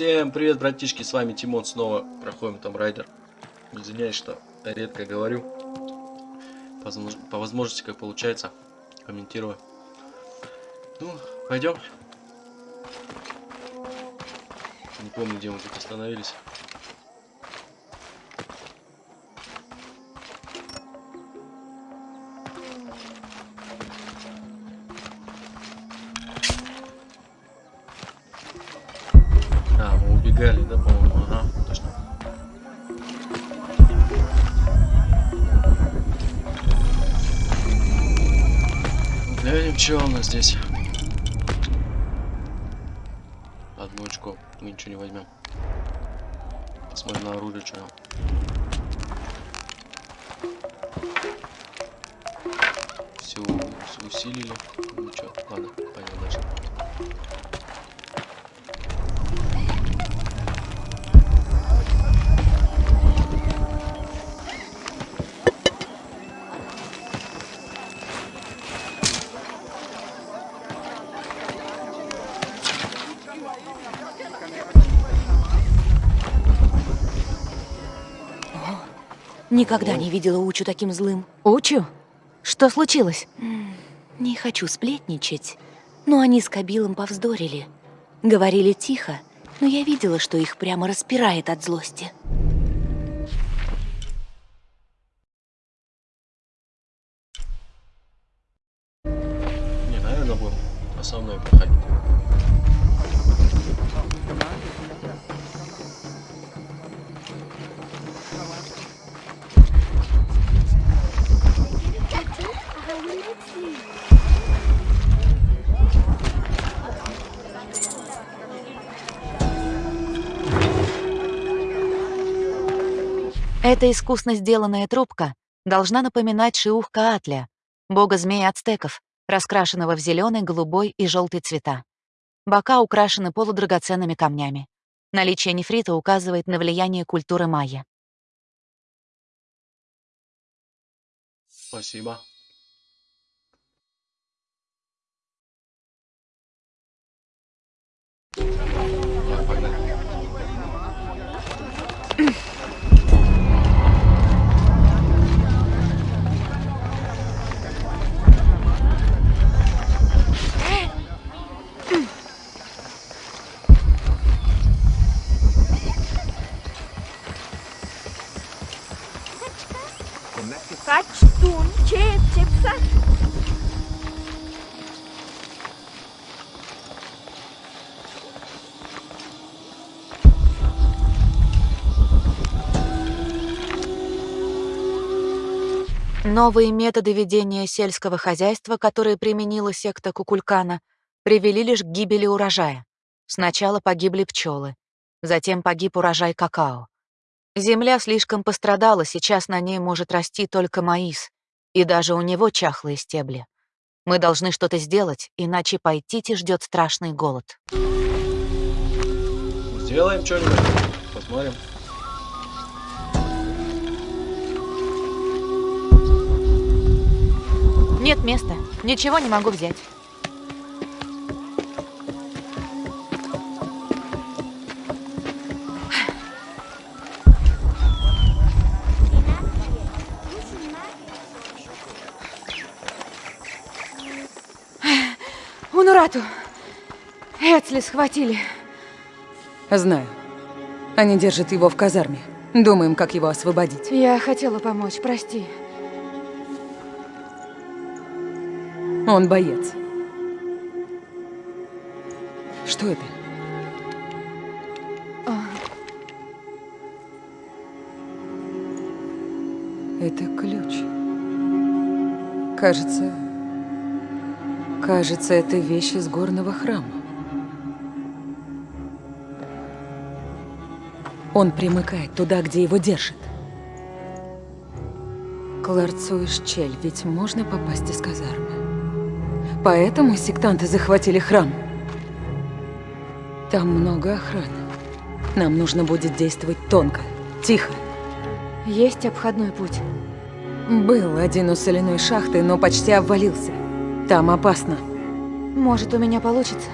Всем привет, братишки, с вами Тимон, снова проходим там райдер. Извиняюсь, что редко говорю. По, возможности, как получается, комментирую. Ну, пойдем. Не помню, где мы тут остановились. Ничего не возьмем. Посмотрим на оружие, что все, усилили. Ничего, ладно, Никогда не видела Учу таким злым. Учу? Что случилось? Не хочу сплетничать, но они с Кабилом повздорили. Говорили тихо, но я видела, что их прямо распирает от злости. Не, наверное, будем основной проходить. Эта искусно сделанная трубка должна напоминать Шиух Каатля, бога змеи ацтеков, раскрашенного в зеленый, голубой и желтый цвета. Бока украшены полудрагоценными камнями. Наличие нефрита указывает на влияние культуры майя. Спасибо. Kaç tun çep çepsen. Новые методы ведения сельского хозяйства, которые применила секта Кукулькана, привели лишь к гибели урожая. Сначала погибли пчелы, затем погиб урожай какао. Земля слишком пострадала, сейчас на ней может расти только маис, и даже у него чахлые стебли. Мы должны что-то сделать, иначе Пайтити ждет страшный голод. Сделаем что-нибудь, посмотрим. Нет места. Ничего не могу взять. Унурату! Эцли схватили. Знаю. Они держат его в казарме. Думаем, как его освободить. Я хотела помочь, прости. Он боец. Что это? А. Это ключ. Кажется... Кажется, это вещь из горного храма. Он примыкает туда, где его держат. К ларцу Ишчель ведь можно попасть из казармы. Поэтому сектанты захватили храм. Там много охраны. Нам нужно будет действовать тонко, тихо. Есть обходной путь? Был один у соляной шахты, но почти обвалился. Там опасно. Может, у меня получится?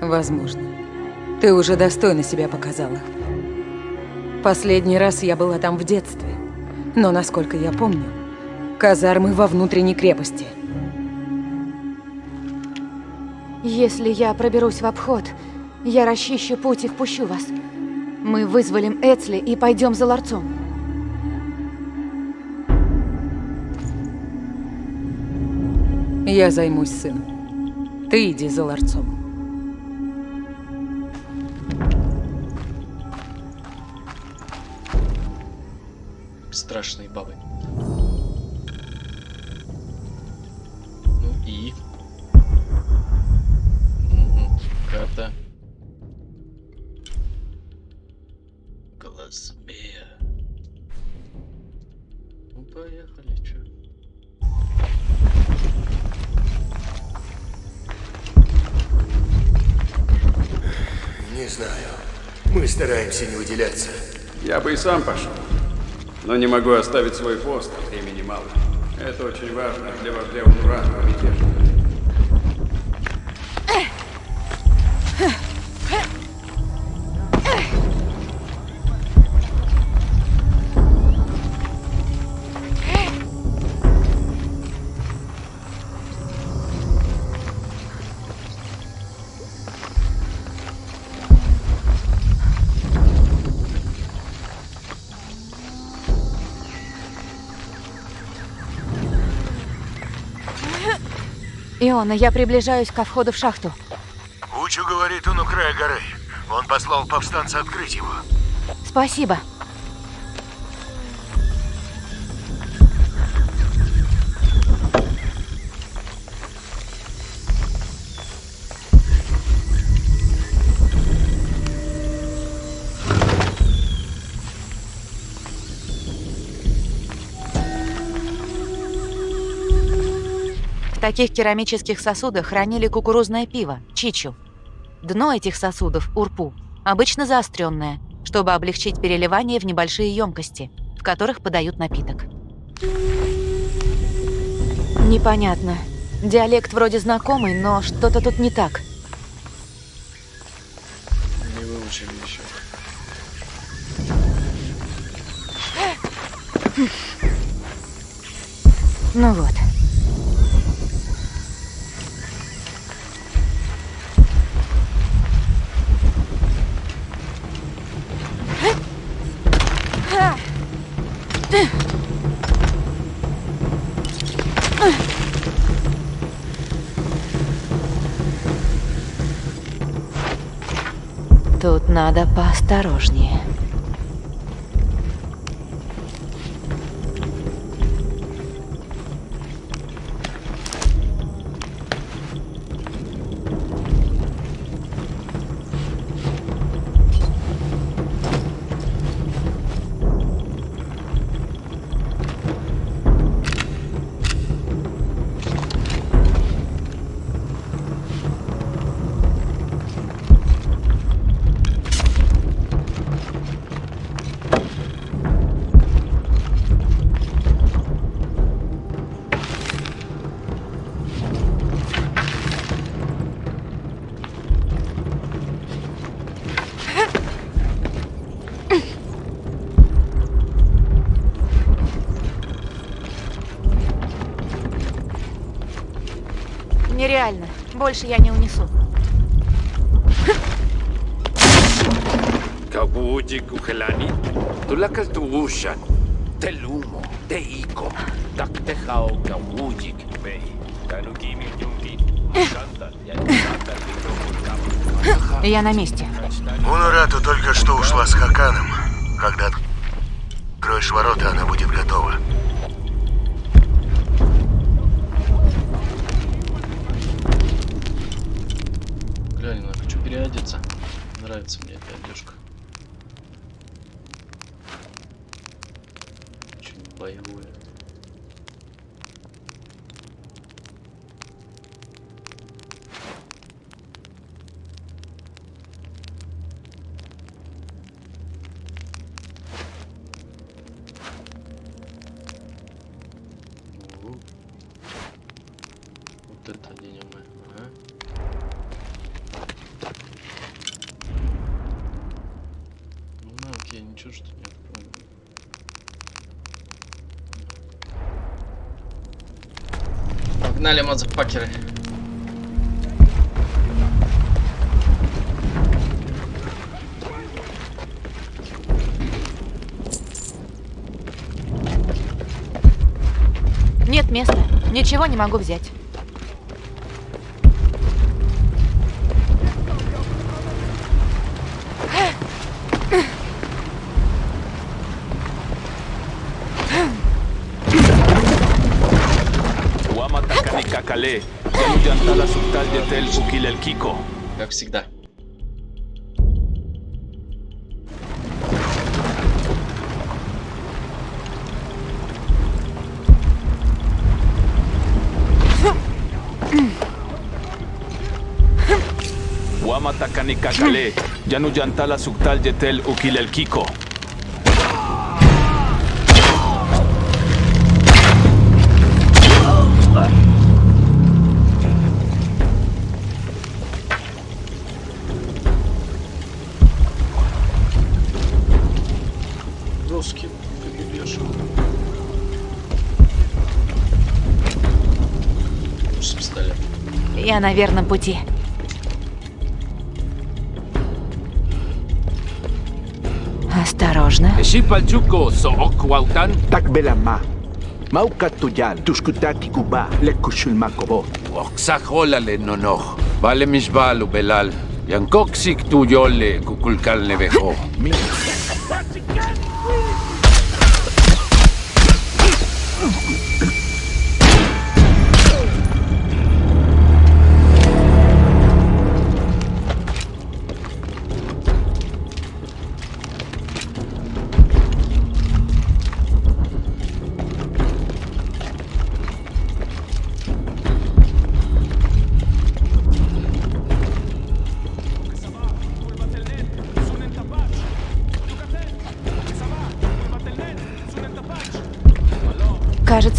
Возможно. Ты уже достойно себя показала. Последний раз я была там в детстве. Но, насколько я помню, казармы во внутренней крепости. Если я проберусь в обход, я расчищу путь и впущу вас. Мы вызволим Эцли и пойдем за ларцом. Я займусь сыном. Ты иди за ларцом. Страшные бабы. Знаю. Мы стараемся не выделяться. Я бы и сам пошел. Но не могу оставить свой пост, а времени мало. Это очень важно для вождя Унуранного мятежа. Иона, я приближаюсь ко входу в шахту. Учу говорит, он у края горы. Он послал повстанца открыть его. Спасибо. Таких керамических сосудах хранили кукурузное пиво, чичу. Дно этих сосудов, урпу, обычно заостренное, чтобы облегчить переливание в небольшие емкости, в которых подают напиток. Непонятно. Диалект вроде знакомый, но что-то тут не так. Не выучили еще. Ну вот. Нереально. Больше я не унесу. Kabuji kuhelani, tulakal tuushan, telumo, teiko, taktehao kawujik pei, tanukimi yungi, kanta, я Я на месте. Унарату только что ушла с Хаканом. Когда откроешь ворота, она будет готова. Глянь, я хочу переодеться. Нравится мне эта одежка. Очень боевое. О, Вот это оденем мы. Ага. Чё ж ты не открыл? Мазафакеры. Нет места. Ничего не могу взять. Guamatacani Cacalé, Yantala Subtal de Tel Ukil el Kiko. Как всегда. Guamatacani Cacalé, Yanu Yantala Subtal de Tel Ukil el Kiko. Я на верном пути. Осторожно. Shipalchuko so Okwautan, Takbelama. Maukatuyal, tuskutati kuba, lekushul makobo. Oxaholale nonoch. Vale misbal ubelal. Yankoksik tuyole kukulkal nevejo.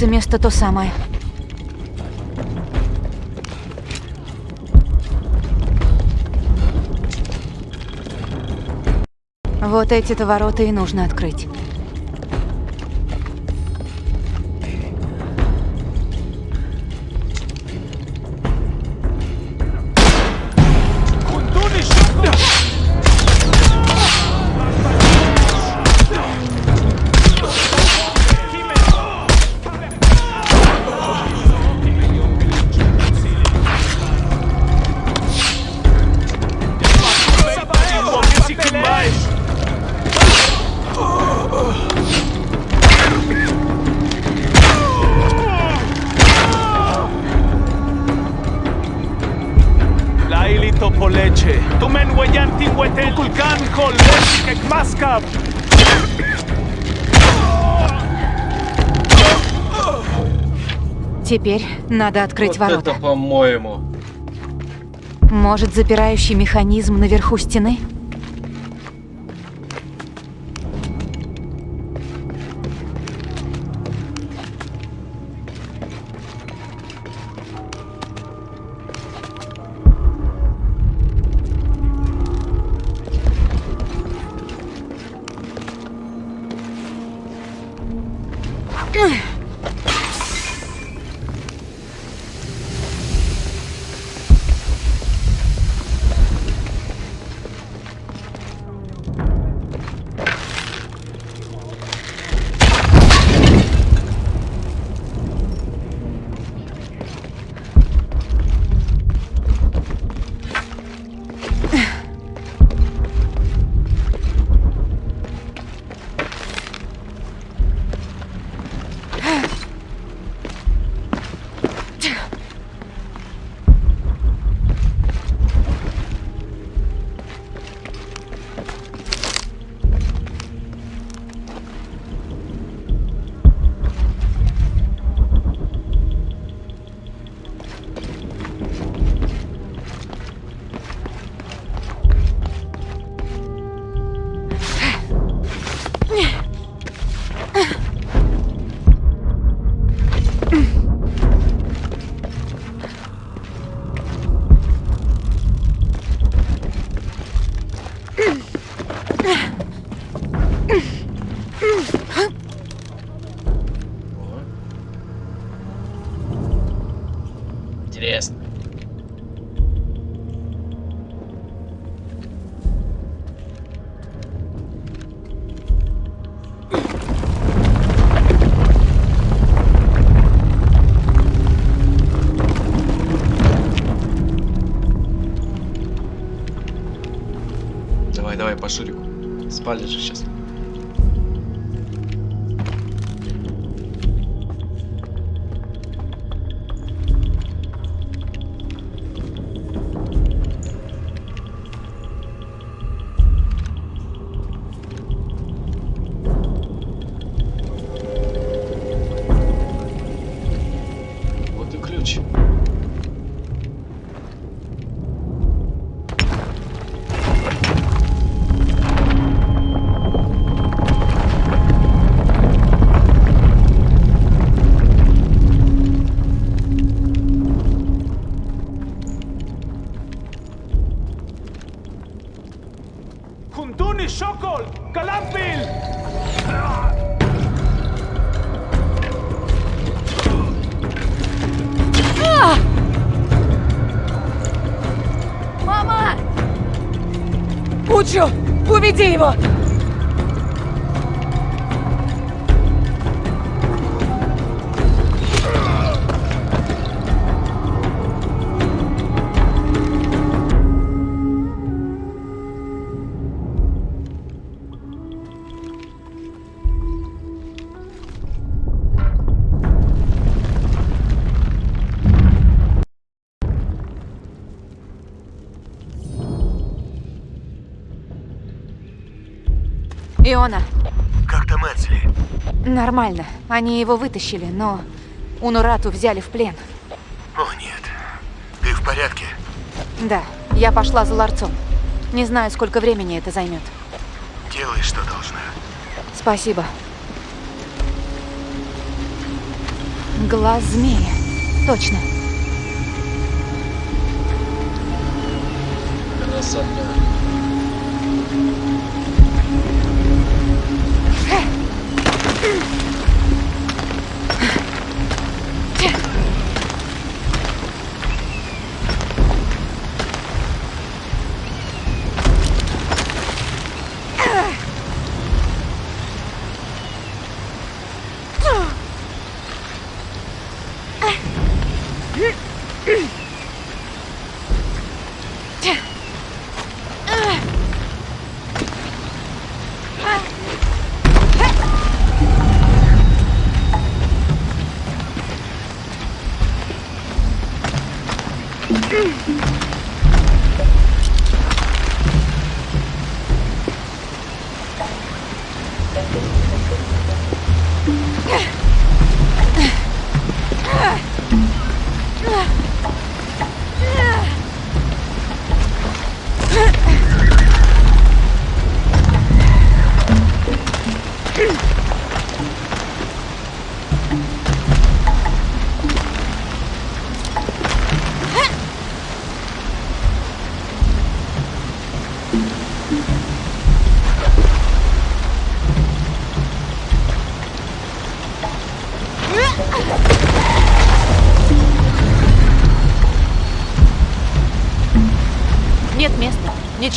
Кажется, место то самое. Вот эти-то ворота и нужно открыть. Надо открыть вот ворота. это, по-моему. Может, запирающий механизм наверху стены? Учу! Уведи его! Иона, Как там Эдсли? нормально. Они его вытащили, но Унурату взяли в плен. О, нет. Ты в порядке? Да, я пошла за ларцом. Не знаю, сколько времени это займет. Делай, что должна. Спасибо. Глаз змея. Точно.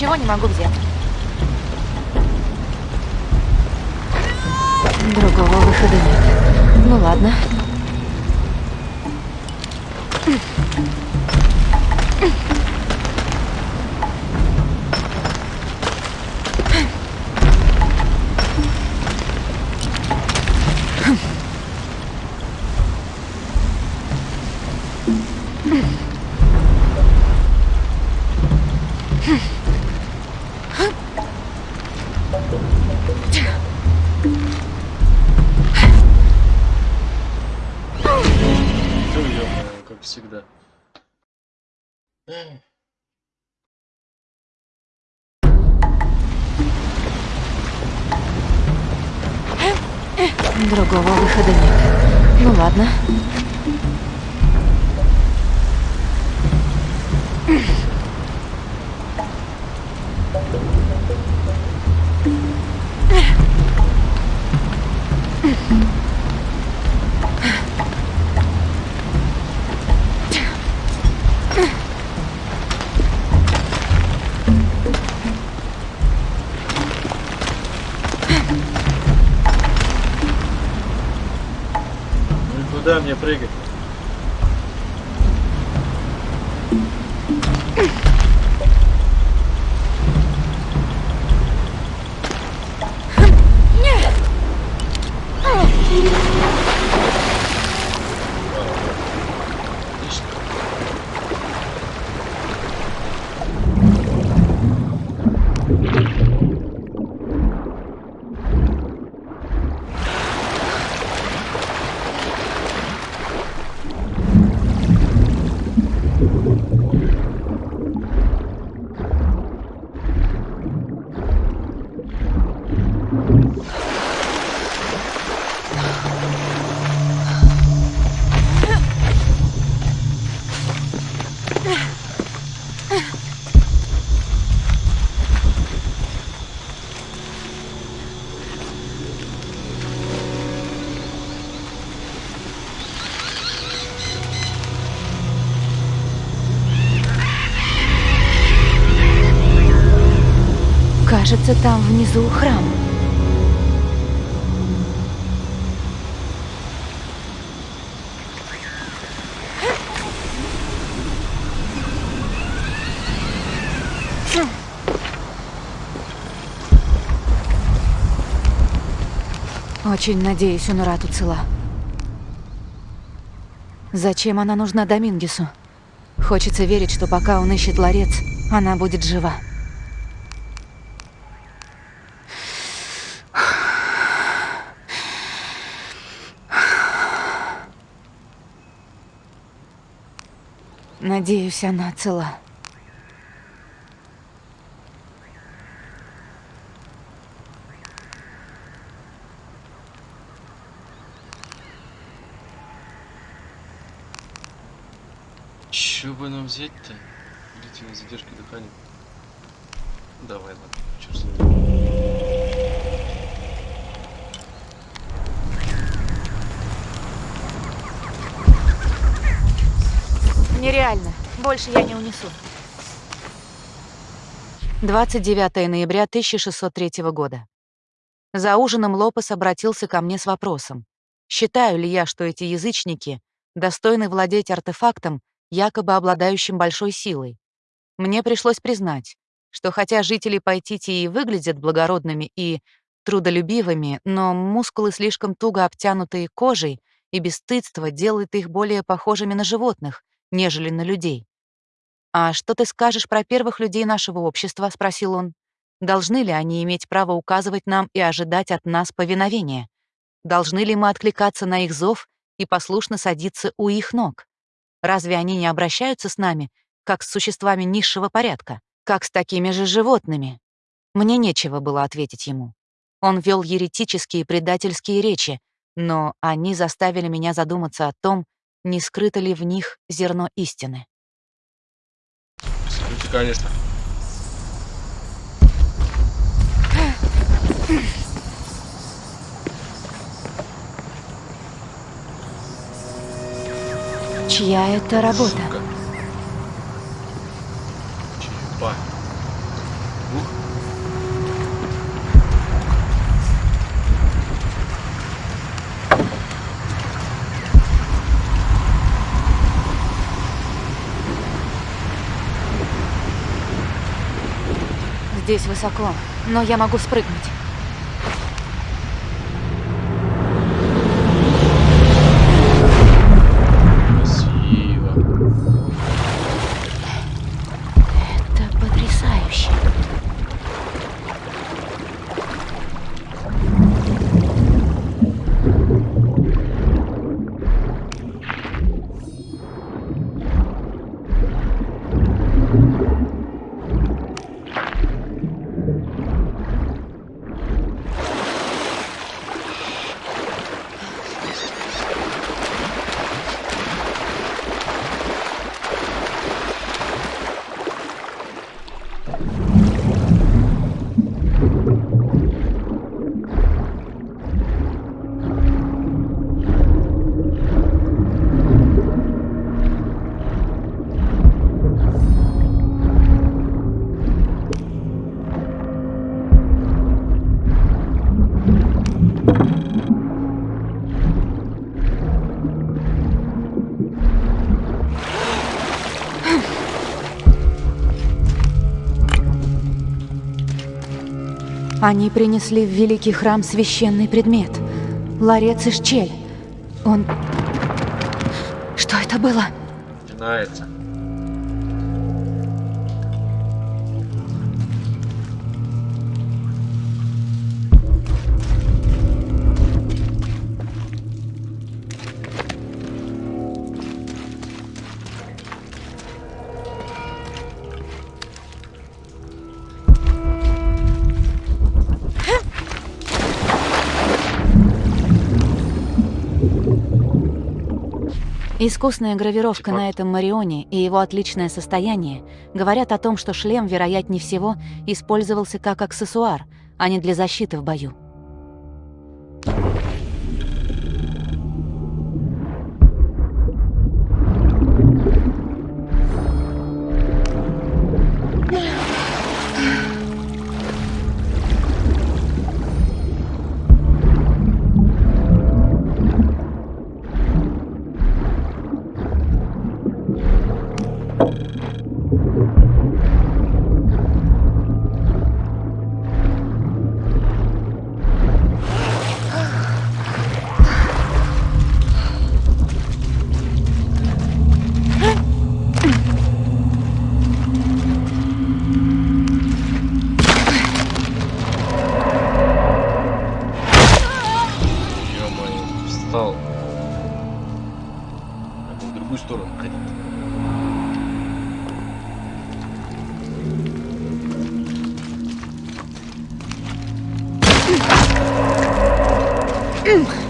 Места. Ничего не могу взять. Как всегда. Другого выхода нет. Ну ладно. куда прыгать? Кажется, там внизу храм. Очень надеюсь, Унурату цела. Зачем она нужна Домингесу? Хочется верить, что пока он ищет ларец, она будет жива. Надеюсь, она цела. Чё бы нам взять-то? Длительная задержка дыхания. Давай, ладно, чё с ним. Нереально. Больше я не унесу. 29 ноября 1603 года. За ужином Лопес обратился ко мне с вопросом. Считаю ли я, что эти язычники достойны владеть артефактом, якобы обладающим большой силой? Мне пришлось признать, что хотя жители Пайтити и выглядят благородными и трудолюбивыми, но мускулы слишком туго обтянутые кожей и бесстыдство делает их более похожими на животных, нежели на людей. «А что ты скажешь про первых людей нашего общества?» — спросил он. «Должны ли они иметь право указывать нам и ожидать от нас повиновения? Должны ли мы откликаться на их зов и послушно садиться у их ног? Разве они не обращаются с нами, как с существами низшего порядка, как с такими же животными?» Мне нечего было ответить ему. Он вел еретические предательские речи, но они заставили меня задуматься о том, не скрыто ли в них зерно истины. Конечно. Чья это работа? Сука. Черепа. Здесь высоко, но я могу спрыгнуть. Они принесли в великий храм священный предмет. Ларец и щель. Он... Что это было? Начинается. Искусная гравировка Типа- на этом Марионе и его отличное состояние говорят о том, что шлем, вероятнее всего, использовался как аксессуар, а не для защиты в бою. Ё-моё, встал. Надо в другую сторону ходить. Наверху.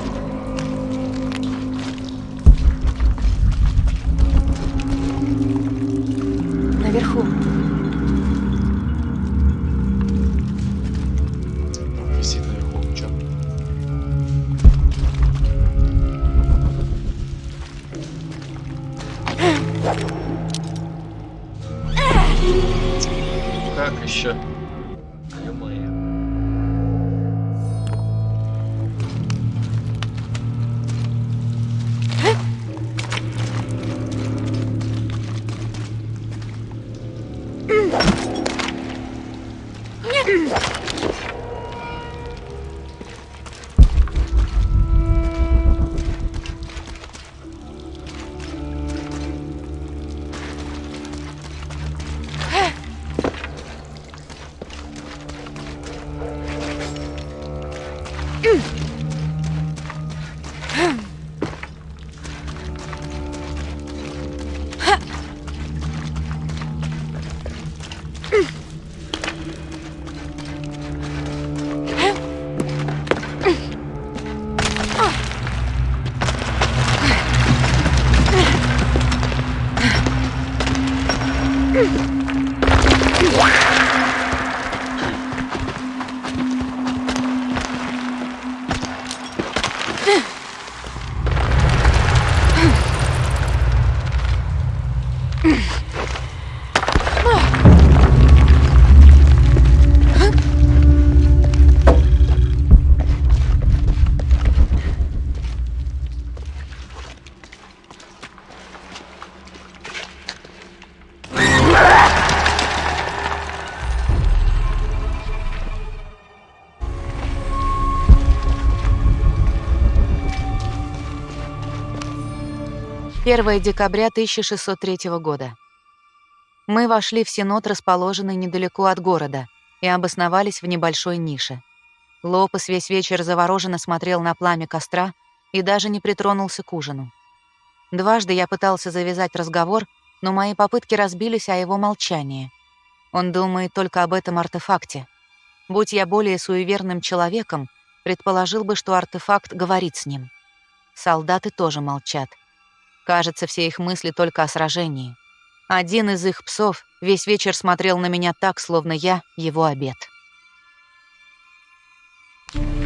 1 декабря 1603 года. Мы вошли в сенот, расположенный недалеко от города, и обосновались в небольшой нише. Лопес весь вечер завороженно смотрел на пламя костра и даже не притронулся к ужину. Дважды я пытался завязать разговор, но мои попытки разбились о его молчании. Он думает только об этом артефакте. Будь я более суеверным человеком, предположил бы, что артефакт говорит с ним. Солдаты тоже молчат — Кажется, все их мысли только о сражении. Один из их псов весь вечер смотрел на меня так, словно я его обед. Так. Это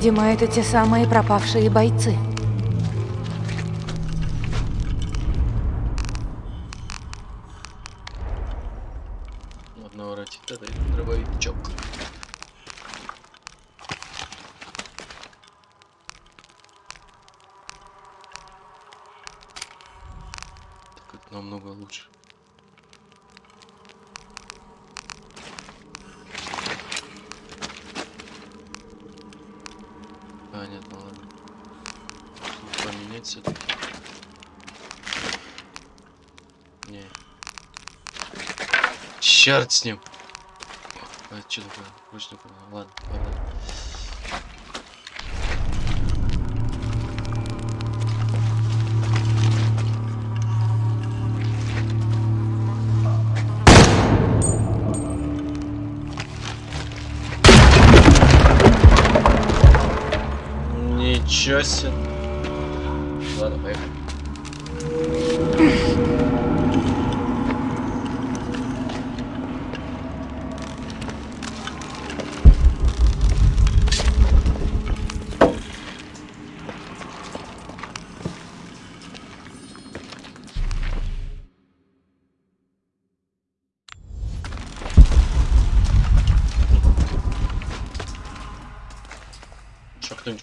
Видимо, это те самые пропавшие бойцы. Одного ротита дает дробовичок. Так это намного лучше. Понятно, ладно. Нужно Поменять все-таки. Не. Черт с ним. А, что такое? Не понял. Ладно, ладно. Ничего себе.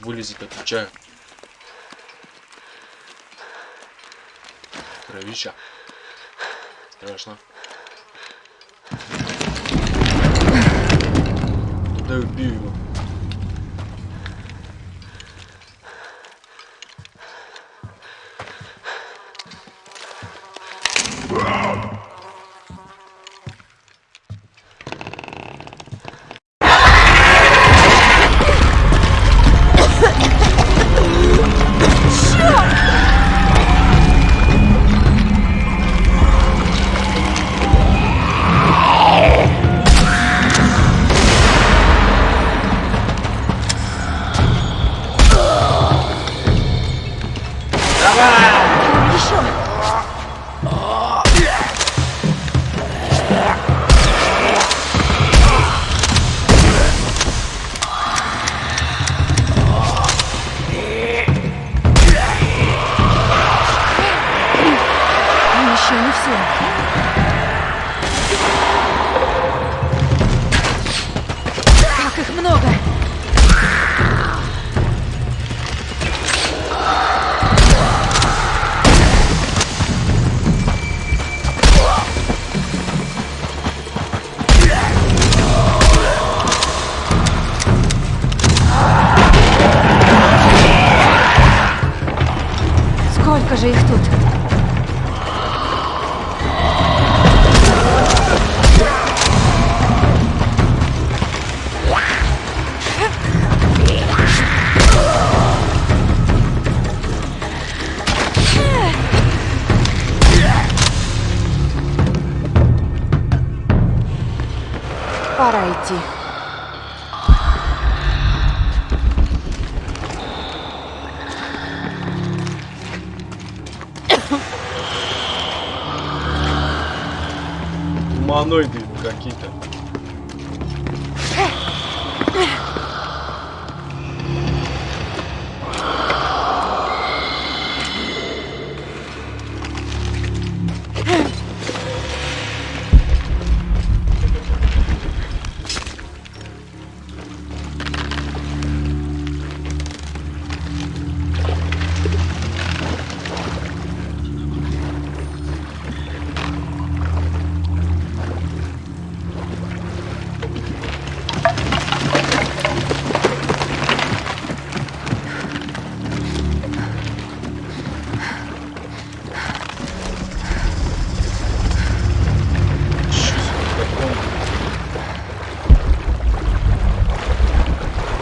Вылезет, отвечаю. Кровища. Страшно. Да убью его.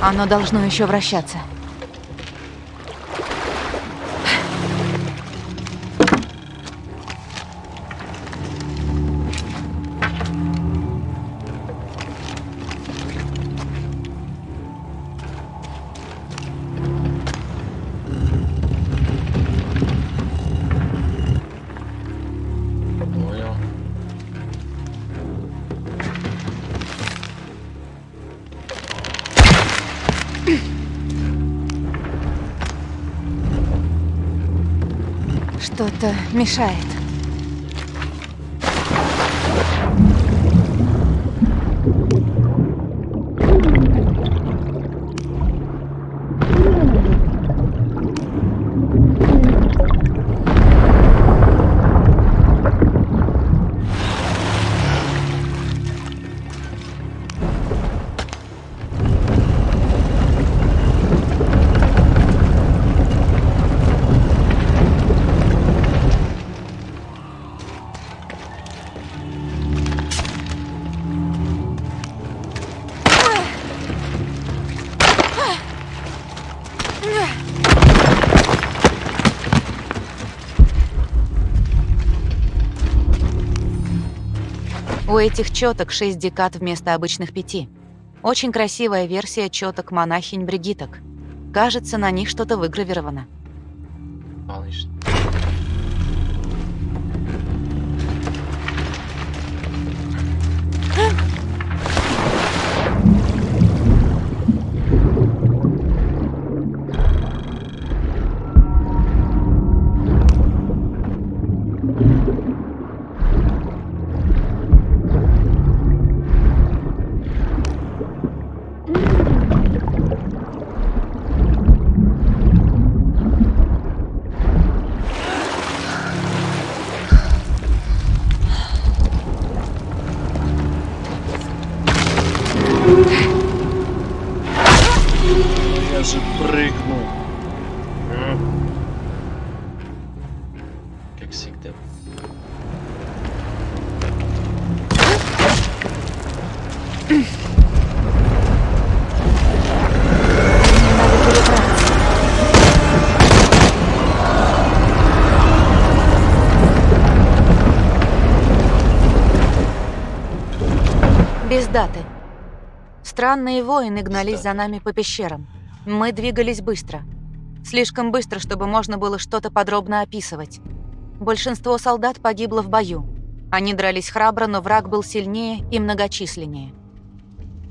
Оно должно еще вращаться. Мешает. Этих четок 6 декад вместо обычных пяти. Очень красивая версия четок монахинь-бригиток. Кажется, на них что-то выгравировано. Малыш. Я же прыгнул. Как всегда. Без даты. Странные воины гнались за нами по пещерам. Мы двигались быстро. Слишком быстро, чтобы можно было что-то подробно описывать. Большинство солдат погибло в бою. Они дрались храбро, но враг был сильнее и многочисленнее.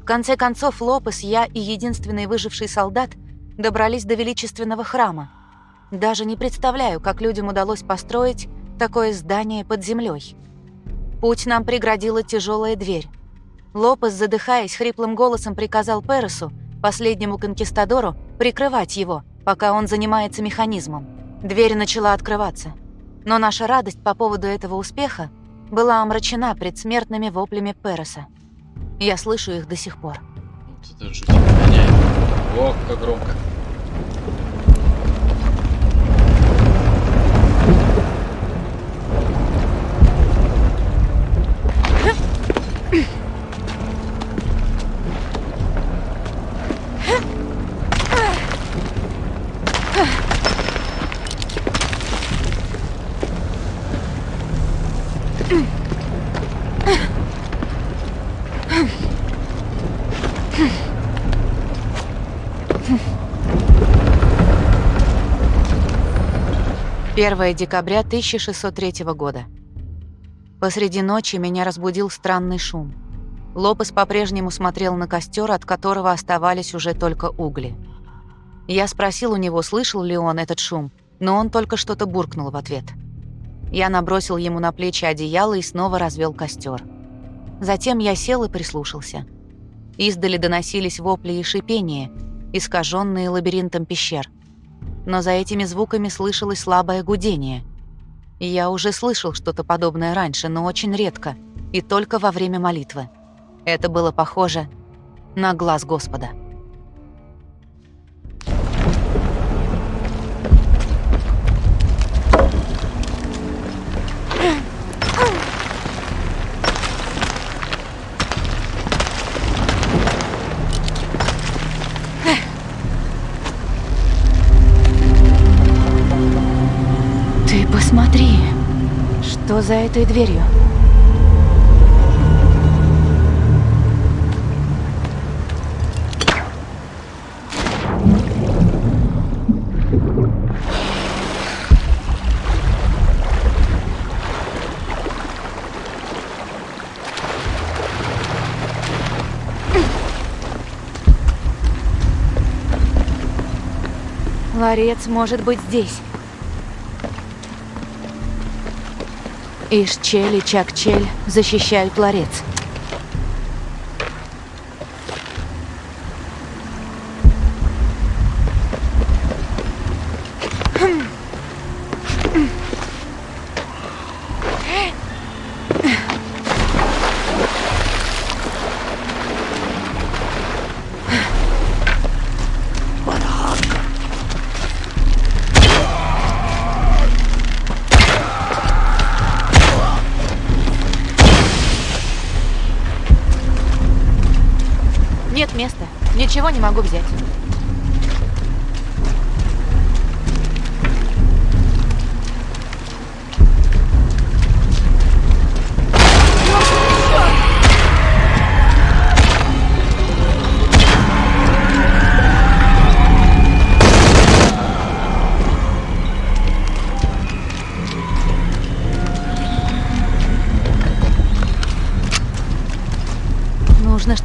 В конце концов, Лопес, я и единственный выживший солдат добрались до величественного храма. Даже не представляю, как людям удалось построить такое здание под землей. Путь нам преградила тяжелая дверь. Лопес, задыхаясь, хриплым голосом приказал Пересу, последнему конкистадору, прикрывать его, пока он занимается механизмом. Дверь начала открываться. Но наша радость по поводу этого успеха была омрачена предсмертными воплями Переса. Я слышу их до сих пор. Вот это жуть гоняет. О, как громко. Первое декабря 1603 года. Посреди ночи меня разбудил странный шум. Лопес по-прежнему смотрел на костер, от которого оставались уже только угли. Я спросил у него, слышал ли он этот шум, но он только что-то буркнул в ответ. Я набросил ему на плечи одеяло и снова развел костер. Затем я сел и прислушался. Издали доносились вопли и шипения, искаженные лабиринтом пещер но за этими звуками слышалось слабое гудение. Я уже слышал что-то подобное раньше, но очень редко, и только во время молитвы. Это было похоже на глаз Господа. За этой дверью? Ларец может быть здесь. Ишчель и Чакчель защищают ларец.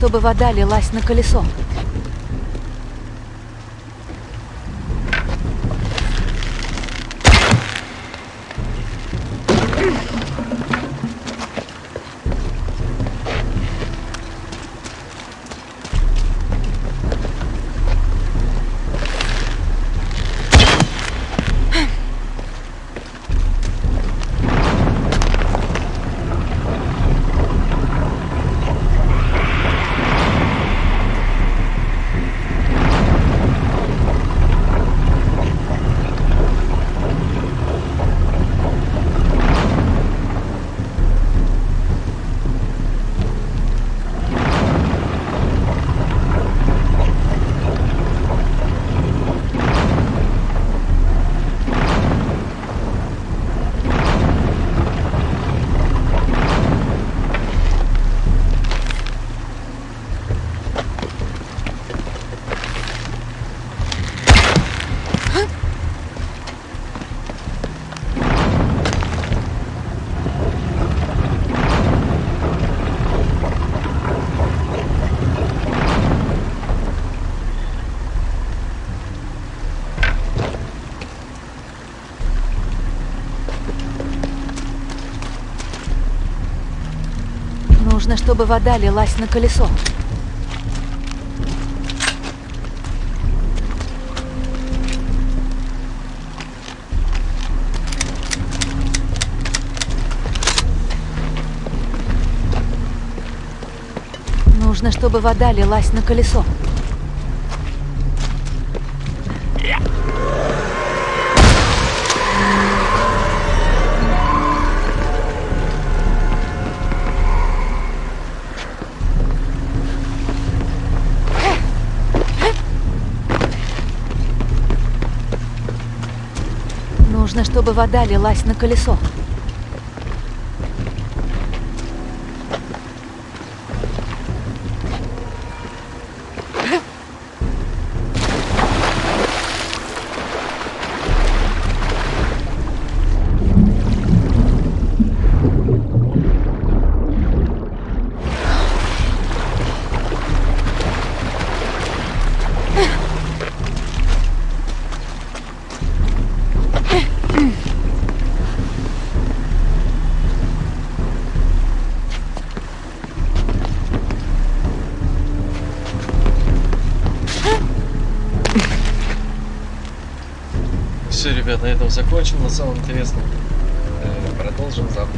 Чтобы вода лилась на колесо. Нужно, чтобы вода лилась на колесо. Нужно, чтобы вода лилась на колесо. Чтобы вода лилась на колесо. Закончим. На самом интересном э, продолжим завтра.